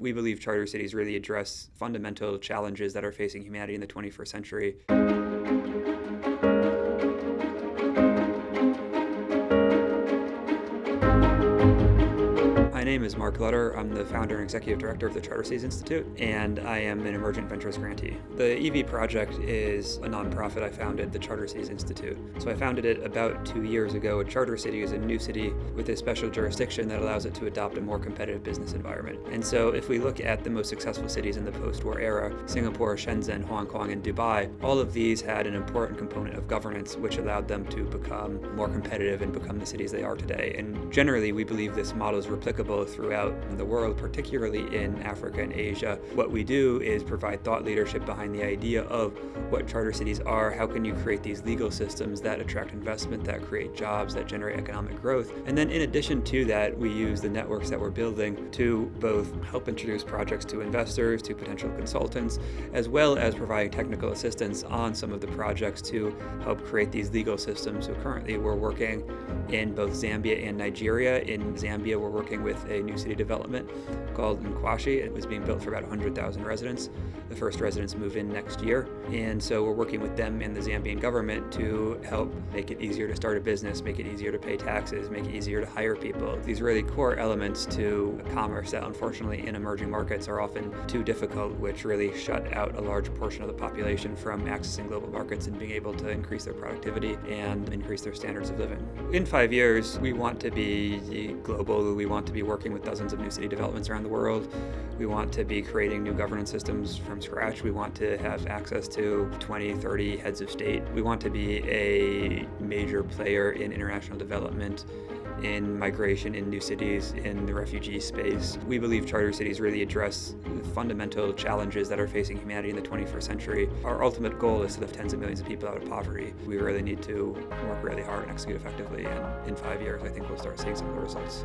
We believe charter cities really address fundamental challenges that are facing humanity in the 21st century. Name is Mark Lutter. I'm the founder and executive director of the Charter Cities Institute, and I am an emergent ventures grantee. The EV project is a nonprofit I founded, the Charter Cities Institute. So I founded it about two years ago. A charter city is a new city with a special jurisdiction that allows it to adopt a more competitive business environment. And so if we look at the most successful cities in the post-war era, Singapore, Shenzhen, Hong Kong, and Dubai, all of these had an important component of governance which allowed them to become more competitive and become the cities they are today. And generally, we believe this model is replicable throughout the world, particularly in Africa and Asia. What we do is provide thought leadership behind the idea of what charter cities are, how can you create these legal systems that attract investment, that create jobs, that generate economic growth. And then in addition to that, we use the networks that we're building to both help introduce projects to investors, to potential consultants, as well as providing technical assistance on some of the projects to help create these legal systems. So currently we're working in both Zambia and Nigeria. In Zambia, we're working with a new city development called Nkwashi. It was being built for about 100,000 residents. The first residents move in next year. And so we're working with them and the Zambian government to help make it easier to start a business, make it easier to pay taxes, make it easier to hire people. These really core elements to commerce that unfortunately in emerging markets are often too difficult, which really shut out a large portion of the population from accessing global markets and being able to increase their productivity and increase their standards of living. In five years, we want to be global, we want to be working with dozens of new city developments around the world. We want to be creating new governance systems from scratch. We want to have access to 20, 30 heads of state. We want to be a major player in international development in migration in new cities, in the refugee space. We believe charter cities really address the fundamental challenges that are facing humanity in the 21st century. Our ultimate goal is to lift tens of millions of people out of poverty. We really need to work really hard and execute effectively, and in five years I think we'll start seeing some of the results.